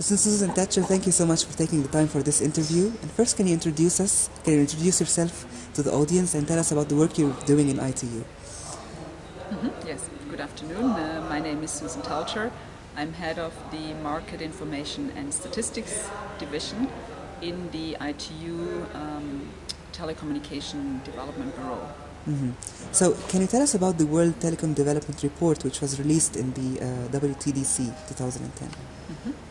Is Susan Teltscher. Thank you so much for taking the time for this interview. And first, can you introduce us? Can you introduce yourself to the audience and tell us about the work you're doing in ITU? Mm-hmm. Yes, good afternoon. Uh, my name is Susan Teltscher. I'm head of the Market Information and Statistics Division in the ITU um, Telecommunication Development Bureau. Mm-hmm. So, can you tell us about the World Telecom Development Report, which was released in the uh, WTDC 2010? Mm-hmm.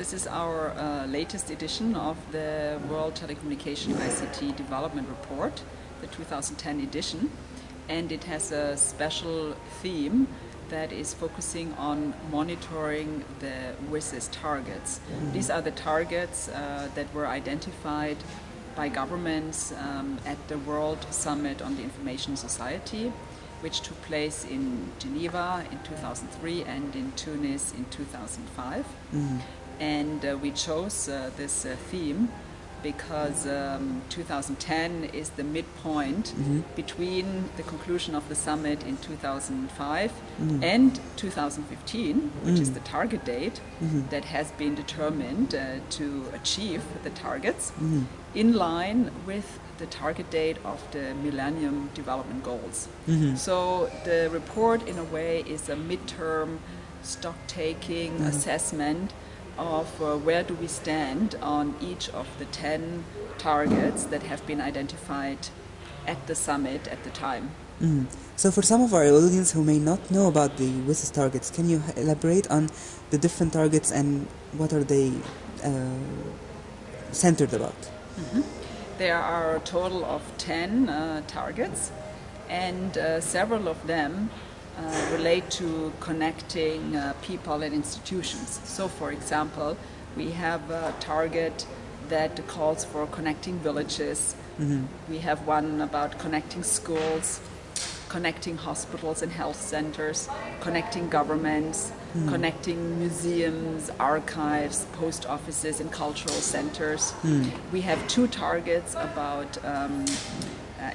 This is our uh, latest edition of the World Telecommunication ICT Development Report, the 2010 edition, and it has a special theme that is focusing on monitoring the WSIS targets. These are the targets uh, that were identified by governments um, at the World Summit on the Information Society, which took place in Geneva in 2003 and in Tunis in 2005. Mm-hmm. And uh, we chose uh, this uh, theme because um, 2010 is the midpoint mm-hmm. between the conclusion of the summit in 2005 mm-hmm. and 2015, which mm-hmm. is the target date mm-hmm. that has been determined uh, to achieve the targets mm-hmm. in line with the target date of the Millennium Development Goals. Mm-hmm. So the report, in a way, is a midterm stock taking assessment of uh, where do we stand on each of the 10 targets that have been identified at the summit at the time. Mm. So, for some of our audience who may not know about the WSIS targets, can you elaborate on the different targets and what are they uh, centered about? Mm-hmm. There are a total of 10 uh, targets, and uh, several of them uh, relate to connecting uh, people and institutions. So, for example, we have a target that calls for connecting villages. Mm-hmm. We have one about connecting schools, connecting hospitals and health centers, connecting governments, mm. connecting museums, archives, post offices, and cultural centers. Mm. We have two targets about um,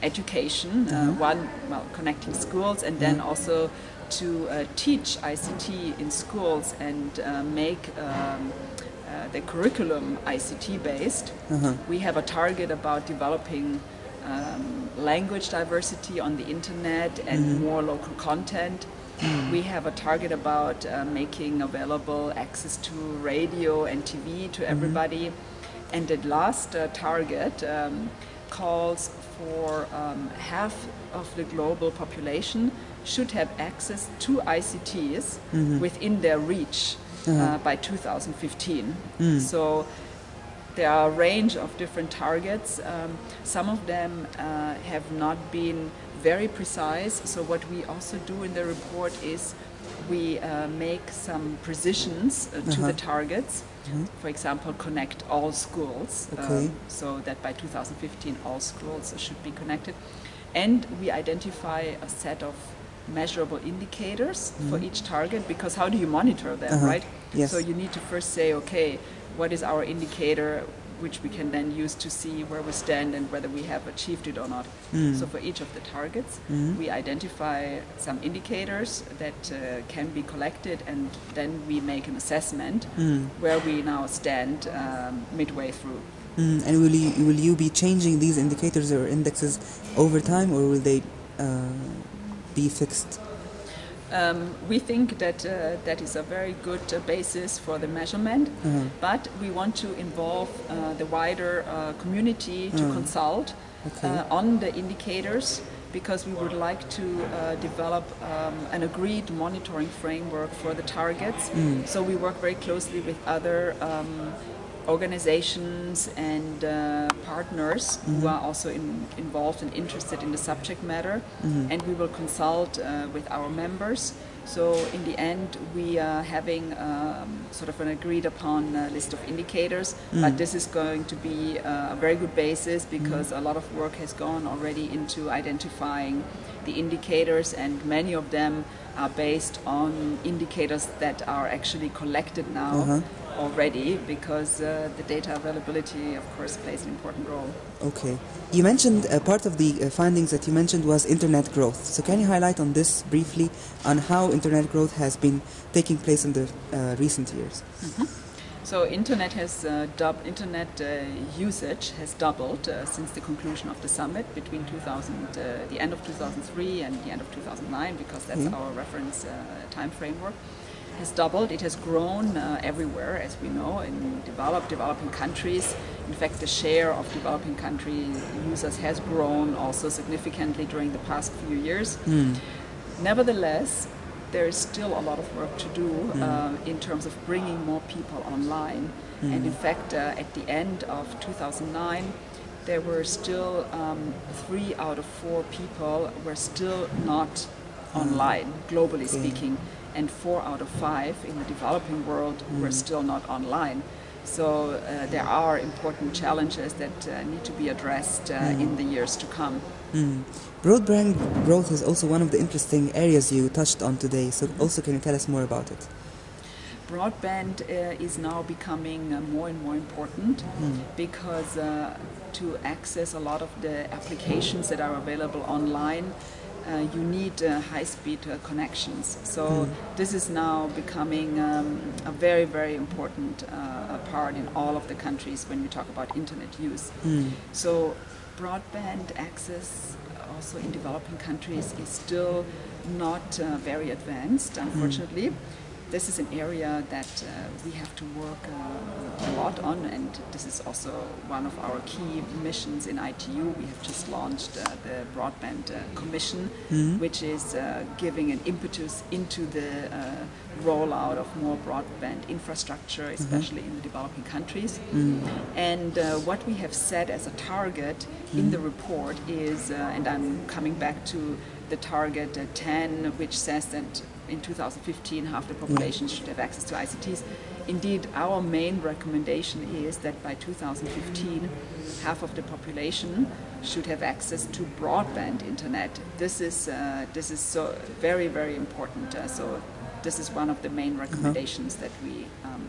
education. Uh, mm-hmm. One, well, connecting schools, and then mm-hmm. also to uh, teach ICT in schools and make um, uh, the curriculum ICT based. Uh-huh. We have a target about developing um, language diversity on the internet and mm-hmm. more local content. Mm. We have a target about uh, making available access to radio and TV to mm-hmm. everybody. And the last uh, target um, calls for um, half of the global population should have access to ICTs mm-hmm. within their reach uh-huh. uh, by 2015. Mm. So there are a range of different targets. Um, some of them uh, have not been very precise. So what we also do in the report is we uh, make some precisions uh, to uh-huh. the targets. Mm-hmm. For example, connect all schools, okay. um, so that by 2015 all schools should be connected. And we identify a set of measurable indicators mm-hmm. for each target because how do you monitor them, uh-huh. right? Yes. So you need to first say, okay, what is our indicator? Which we can then use to see where we stand and whether we have achieved it or not. Mm. So for each of the targets, mm. we identify some indicators that uh, can be collected, and then we make an assessment mm. where we now stand um, midway through. Mm. And will you will you be changing these indicators or indexes over time, or will they uh, be fixed? Um, we think that uh, that is a very good uh, basis for the measurement, mm-hmm. but we want to involve uh, the wider uh, community to mm. consult okay. Uh, on the indicators because we would like to uh, develop um, an agreed monitoring framework for the targets. Mm. So we work very closely with other um, organizations and uh, partners mm-hmm. who are also in, involved and interested in the subject matter, mm-hmm. and we will consult uh, with our members. So in the end, we are having um, sort of an agreed upon uh, list of indicators, mm. but this is going to be uh, a very good basis because mm. a lot of work has gone already into identifying the indicators, and many of them are based on indicators that are actually collected now. Uh-huh already because uh, the data availability, of course, plays an important role. Okay. You mentioned uh, part of the uh, findings that you mentioned was internet growth. So, can you highlight on this briefly on how internet growth has been taking place in the uh, recent years? Mm-hmm. So internet has uh, dub- internet uh, usage has doubled uh, since the conclusion of the summit between 2000, uh, the end of 2003 and the end of 2009, because that's Mhm. our reference uh, time framework. Has doubled. It has grown uh, everywhere, as we know, in developed, developing countries. In fact, the share of developing country users has grown also significantly during the past few years. Nevertheless, there is still a lot of work to do uh, in terms of bringing more people online. And in fact, uh, at the end of 2009, there were still um, three out of four people were still not online, globally Okay. speaking, and four out of five in the developing world were still not online. So uh, there are important challenges that uh, need to be addressed uh, in the years to come. Mm. Broadband growth is also one of the interesting areas you touched on today. So, also, can you tell us more about it? broadband uh, is now becoming uh, more and more important because uh, to access a lot of the applications that are available online, you need uh, high-speed uh, connections. So this is now becoming um, a very, very important uh, part in all of the countries when we talk about internet use. So broadband access also in developing countries is still not uh, very advanced, unfortunately. This is an area that uh, we have to work uh, a lot on, and this is also one of our key missions in ITU. We have just launched uh, the Broadband uh, Commission, which is uh, giving an impetus into the uh, rollout of more broadband infrastructure, especially in the developing countries. And uh, what we have set as a target in the report is, uh, and I'm coming back to the target uh, 10, which says that in 2015 half the population should have access to ICTs. Indeed, our main recommendation is that by 2015, half of the population should have access to broadband internet. This is uh, this is so very very important. Uh, so this is one of the main recommendations that we um,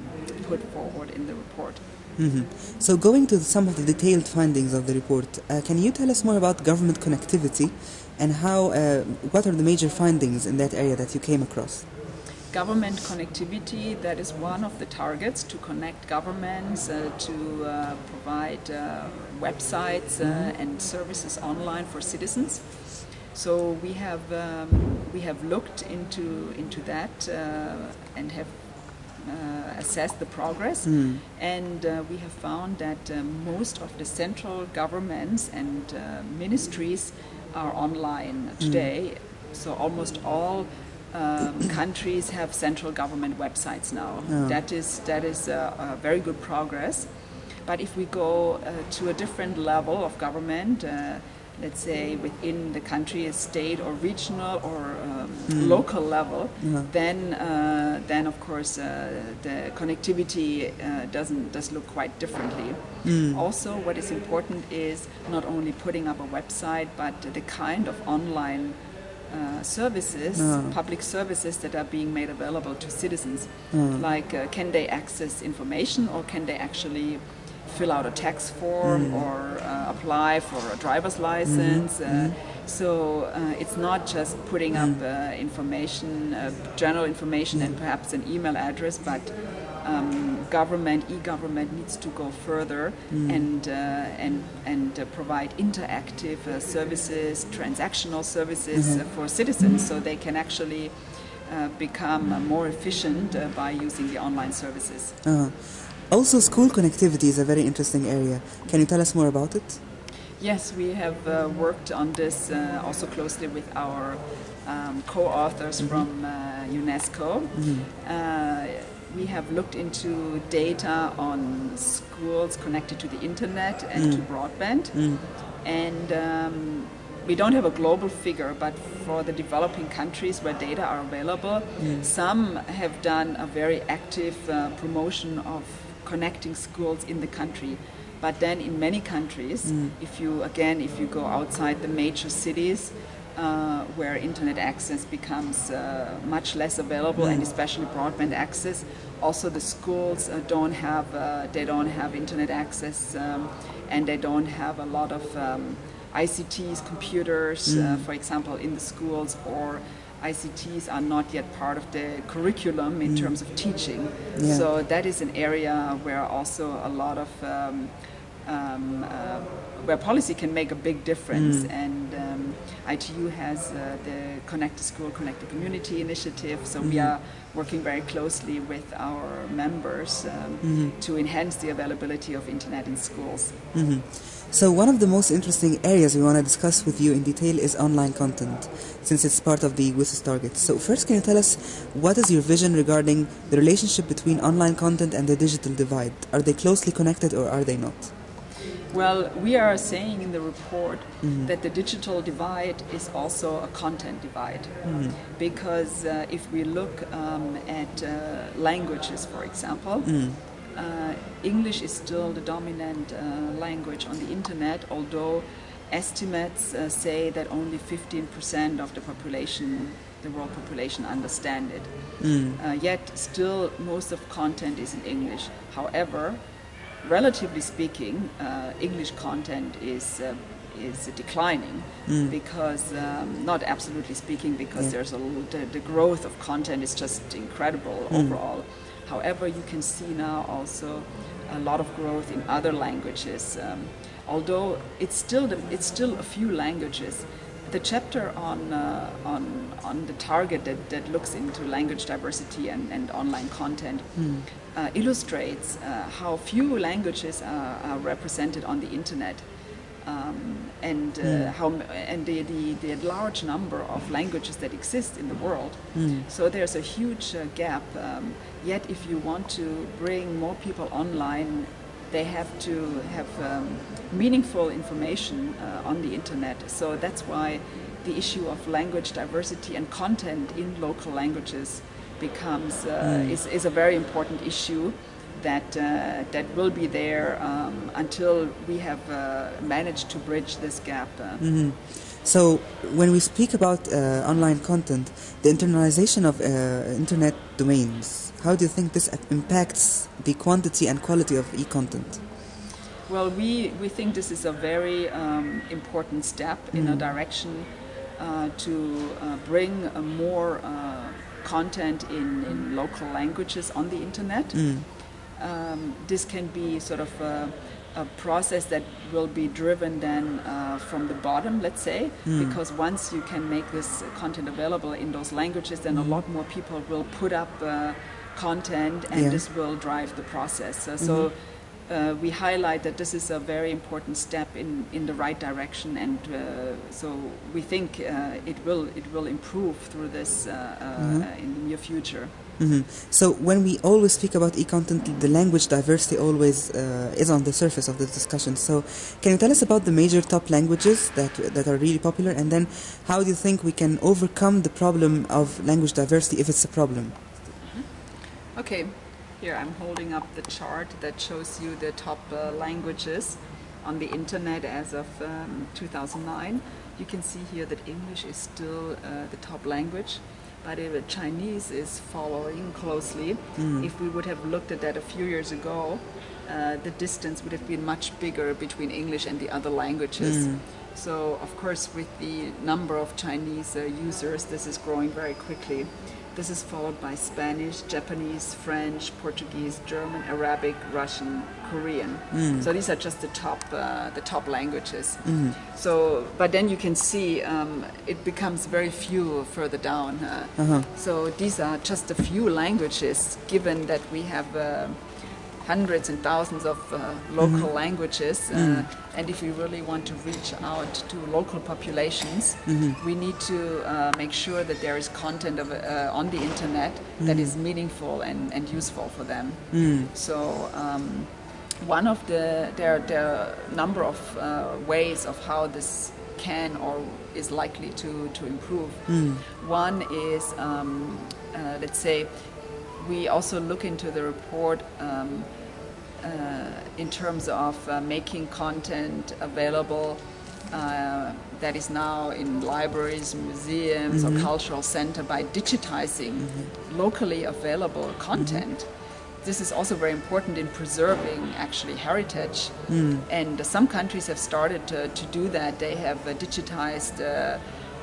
put forward in the report. hmm So, going to some of the detailed findings of the report, uh, can you tell us more about government connectivity and how? Uh, what are the major findings in that area that you came across? Government connectivity, that is one of the targets to connect governments, uh, to uh, provide uh, websites uh, and services online for citizens. So we have um, we have looked into into that uh, and have uh, assessed the progress, and uh, we have found that uh, most of the central governments and uh, ministries are online today. So almost all um, countries have central government websites now. Oh. That is that is a, a very good progress. But if we go uh, to a different level of government, uh, let's say within the country, a state or regional or um, local level, then uh, then of course uh, the connectivity uh, doesn't does look quite differently. Also, what is important is not only putting up a website, but the kind of online uh, services, public services that are being made available to citizens. Like, uh, can they access information or can they actually fill out a tax form or uh, apply for a driver's license? Uh, so uh, it's not just putting up uh, information, uh, general information, and perhaps an email address, but um, government, e-government needs to go further and uh, and and uh, provide interactive uh, services, transactional services uh, for citizens, so they can actually uh, become uh, more efficient uh, by using the online services. Uh, also, school connectivity is a very interesting area. Can you tell us more about it? Yes, we have uh, worked on this uh, also closely with our um, co-authors from uh, UNESCO. Uh, we have looked into data on schools connected to the internet and to broadband, and um, we don't have a global figure, but for the developing countries where data are available, some have done a very active uh, promotion of connecting schools in the country. But then in many countries, if you again, if you go outside the major cities, uh, where internet access becomes uh, much less available, and especially broadband access, also the schools uh, don't have uh, they don't have internet access, um, and they don't have a lot of um, ICTs, computers, uh, for example, in the schools or ICTs are not yet part of the curriculum in terms of teaching. Yeah. So that is an area where also a lot of um, um, uh, where policy can make a big difference. And um, ITU has uh, the Connect the School, Connect the Community initiative. So we are working very closely with our members um, to enhance the availability of internet in schools. Mhm. So one of the most interesting areas we want to discuss with you in detail is online content, since it's part of the WSIS target. So first, can you tell us what is your vision regarding the relationship between online content and the digital divide? Are they closely connected or are they not? Well, we are saying in the report that the digital divide is also a content divide. Because uh, if we look um, at uh, languages, for example, uh, English is still the dominant uh, language on the internet, although estimates uh, say that only 15% of the population, the world population, understand it. Uh, yet, still, most of content is in English. However, relatively speaking, uh, English content is uh, is declining because um, not absolutely speaking because there's a the, the growth of content is just incredible overall. However, you can see now also a lot of growth in other languages. Um, although it's still the, it's still a few languages. The chapter on uh, on on the target that, that looks into language diversity and, and online content uh, illustrates uh, how few languages are, are represented on the internet. Um, and uh, how and the, the, the large number of languages that exist in the world. So there's a huge uh, gap. Um, yet, if you want to bring more people online, they have to have um, meaningful information uh, on the internet. So that's why the issue of language diversity and content in local languages becomes uh, is, is a very important issue that uh, that will be there um, until we have uh, managed to bridge this gap. Uh, So when we speak about uh, online content, the internalization of uh, internet domains, how do you think this impacts the quantity and quality of e-content? Well, we, we think this is a very um, important step in a direction uh, to uh, bring more uh, content in, in local languages on the internet. Um, this can be sort of a, a process that will be driven then uh, from the bottom, let's say, because once you can make this content available in those languages, then a lot more people will put up uh, content and Yeah. this will drive the process. Uh, so uh, we highlight that this is a very important step in, in the right direction, and uh, so we think uh, it will it will improve through this uh, uh, in the near future. Hmm So when we always speak about e-content, the language diversity always uh, is on the surface of the discussion. So can you tell us about the major top languages that that are really popular, and then how do you think we can overcome the problem of language diversity if it's a problem? Okay, here I'm holding up the chart that shows you the top uh, languages on the internet as of um, 2009. You can see here that English is still uh, the top language, but uh, Chinese is following closely. If we would have looked at that a few years ago, uh, the distance would have been much bigger between English and the other languages. So, of course, with the number of Chinese uh, users, this is growing very quickly. This is followed by Spanish, Japanese, French, Portuguese, German, Arabic, Russian, Korean. So these are just the top, uh, the top languages. So, but then you can see um, it becomes very few further down. Uh, Uh-huh. So these are just a few languages, given that we have. Uh, hundreds and thousands of uh, local languages. Uh, and if we really want to reach out to local populations, we need to uh, make sure that there is content of, uh, on the internet that is meaningful and, and useful for them. So. Um, one of the there, there are a number of uh, ways of how this can or is likely to, to improve. One is, um, uh, let's say, we also look into the report um, in terms of uh, making content available uh, that is now in libraries, museums, or cultural center by digitizing locally available content. This is also very important in preserving actually heritage, and some countries have started to, to do that. They have uh, digitized. Uh,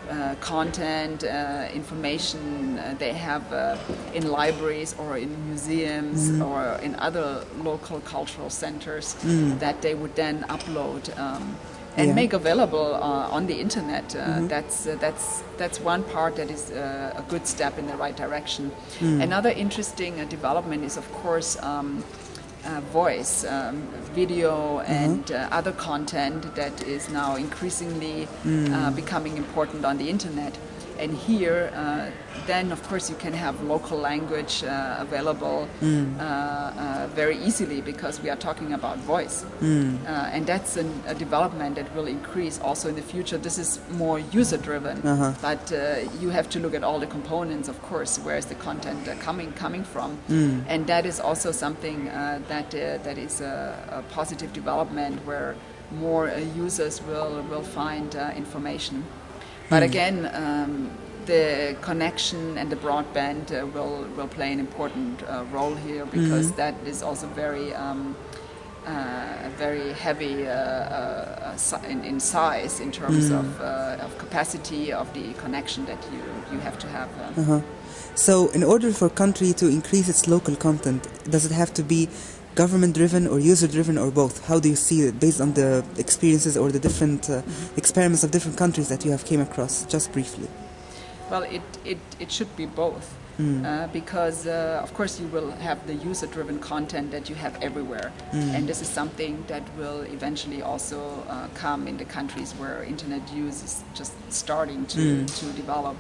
uh, content, uh, information uh, they have uh, in libraries or in museums or in other local cultural centers that they would then upload. Um, and Yeah. make available uh, on the internet. Uh, That's uh, that's that's one part that is uh, a good step in the right direction. Another interesting uh, development is, of course. Um, uh, voice, um, video, and uh, other content that is now increasingly uh, becoming important on the internet. And here, uh, then of course, you can have local language uh, available uh, uh, very easily because we are talking about voice. Uh, and that's an, a development that will increase also in the future. This is more user driven, but uh, you have to look at all the components, of course, where is the content uh, coming coming from, and that is also something uh, that uh, that is a, a positive development where more uh, users will will find uh, information. But again. Um, the connection and the broadband uh, will will play an important uh, role here because that is also very um, uh, very heavy uh, uh, in, in size in terms of, uh, of capacity of the connection that you, you have to have. uh. Uh-huh. So, in order for a country to increase its local content, does it have to be government driven or user driven or both? How do you see it based on the experiences or the different uh, experiments of different countries that you have came across? Just briefly. Well, it, it, it should be both. Uh, because, uh, of course, you will have the user driven content that you have everywhere. And this is something that will eventually also uh, come in the countries where internet use is just starting to, to develop.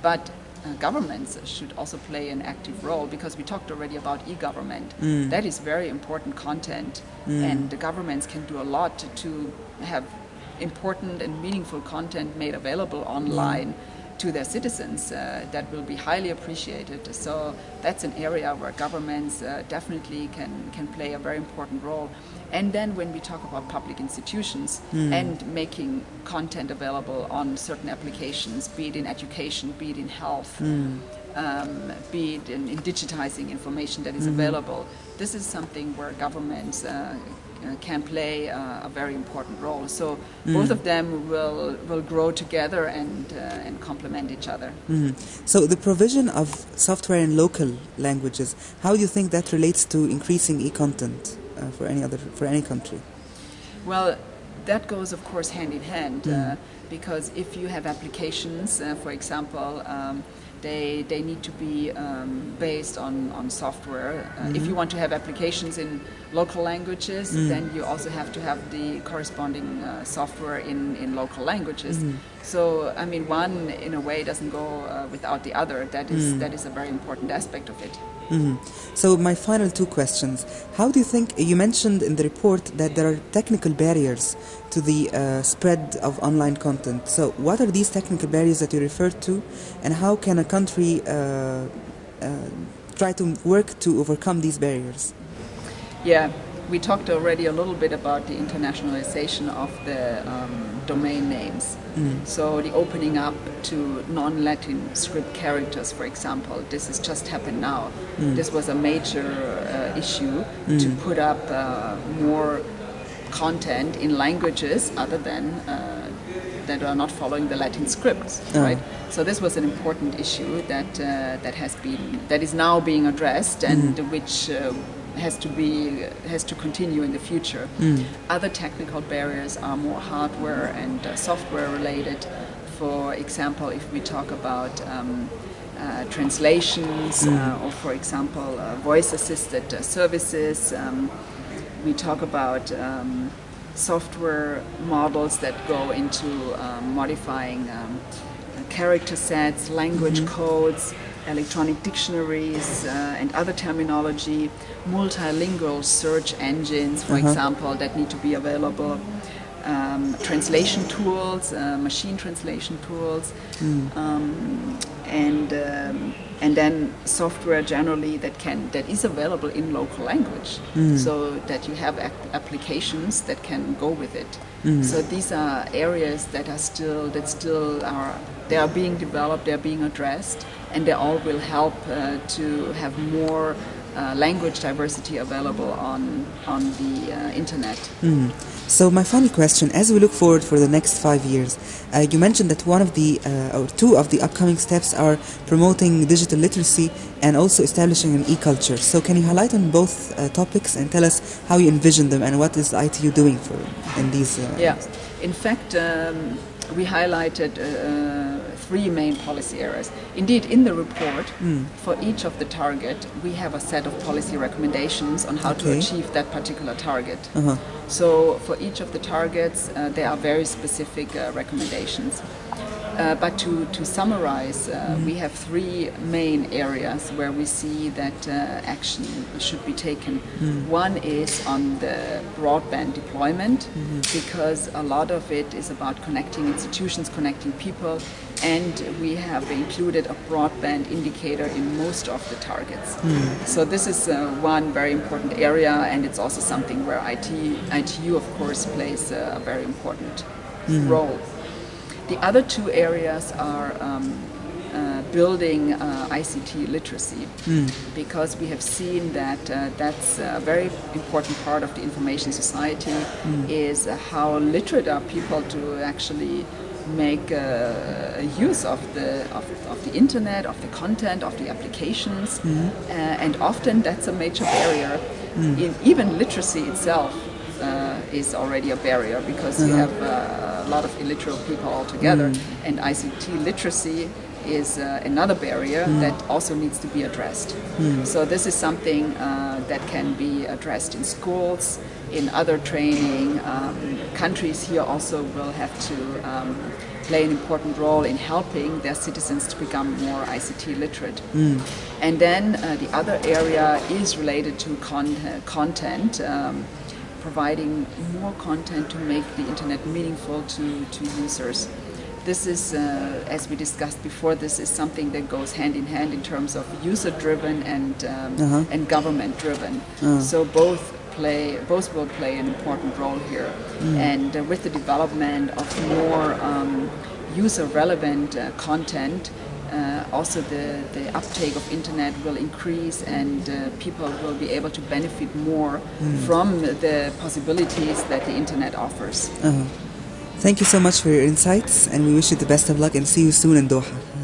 But uh, governments should also play an active role because we talked already about e-government. Mm. That is very important content, mm. and the governments can do a lot to, to have important and meaningful content made available online mm. To their citizens uh, that will be highly appreciated. So that's an area where governments uh, definitely can, can play a very important role. And then when we talk about public institutions and making content available on certain applications, be it in education, be it in health, um, be it in, in digitizing information that is available, this is something where governments uh, can play uh, a very important role. So both of them will will grow together and uh, and complement each other. Mhm. So, the provision of software in local languages, how do you think that relates to increasing e-content uh, for any other for any country? Well, that goes, of course, hand in hand uh, because if you have applications, uh, for example, um, they, they need to be um, based on, on software. Uh, If you want to have applications in local languages, then you also have to have the corresponding uh, software in, in local languages. So, I mean, one in a way doesn't go uh, without the other. That is, that is a very important aspect of it. Mhm. So, my final two questions. How do you think, you mentioned in the report that there are technical barriers to the uh, spread of online content. So, what are these technical barriers that you referred to, and how can a country uh, uh, try to work to overcome these barriers? Yeah, we talked already a little bit about the internationalization of the um, domain names. So the opening up to non-Latin script characters, for example, this has just happened now. This was a major uh, issue to put up uh, more content in languages other than uh, that are not following the Latin scripts, right? So this was an important issue that uh, that has been that is now being addressed and which uh, has to be has to continue in the future. Other technical barriers are more hardware and uh, software related. For example, if we talk about um, uh, translations uh, or, for example, uh, voice-assisted uh, services, um, we talk about um, software models that go into um, modifying um, character sets, language codes, electronic dictionaries, uh, and other terminology, multilingual search engines, for example, that need to be available. Um, translation tools, uh, machine translation tools, um, and um, and then software generally that can that is available in local language, so that you have ap- applications that can go with it. So these are areas that are still that still are they are being developed, they are being addressed, and they all will help uh, to have more uh, language diversity available on on the uh, internet. Mm. So my final question, as we look forward for the next five years, uh, you mentioned that one of the uh, or two of the upcoming steps are promoting digital literacy and also establishing an e-culture. So can you highlight on both uh, topics and tell us how you envision them and what is ITU doing for in these? Uh, yeah, in fact, um, we highlighted three main policy areas. Indeed, in the report, mm. for each of the target, we have a set of policy recommendations on how okay. to achieve that particular target. Uh-huh. So for each of the targets, uh, there are very specific uh, recommendations. Uh, but to, to summarize, uh, mm-hmm. we have three main areas where we see that uh, action should be taken. Mm. One is on the broadband deployment, mm-hmm. because a lot of it is about connecting institutions, connecting people, and we have included a broadband indicator in most of the targets. Mm. So this is uh, one very important area, and it's also something where IT, ITU, of course, plays a very important mm. role. The other two areas are um, uh, building uh, ICT literacy mm. because we have seen that uh, that's a very important part of the information society mm. is how literate are people to actually make uh, use of the of, of, the internet, of the content, of the applications, mm. and often that's a major barrier. Hmm. In even literacy itself uh, is already a barrier because uh-huh. you have uh, a lot of illiterate people altogether, mm. and ICT literacy is uh, another barrier mm. that also needs to be addressed. Mm. So this is something uh, that can be addressed in schools, in other training. Um, countries here also will have to um, play an important role in helping their citizens to become more ICT literate. Mm. And then uh, the other area is related to con- content. Um, providing more content to make the internet meaningful to, to users. This is, uh, as we discussed before, this is something that goes hand in hand in terms of user-driven and um, uh-huh. and government-driven. Uh-huh. So both play, both will play an important role here. Mm. And uh, with the development of more um, user-relevant uh, content, uh, also the, the uptake of internet will increase and uh, people will be able to benefit more mm. from the possibilities that the internet offers. Uh-huh. Thank you so much for your insights and we wish you the best of luck and see you soon in Doha.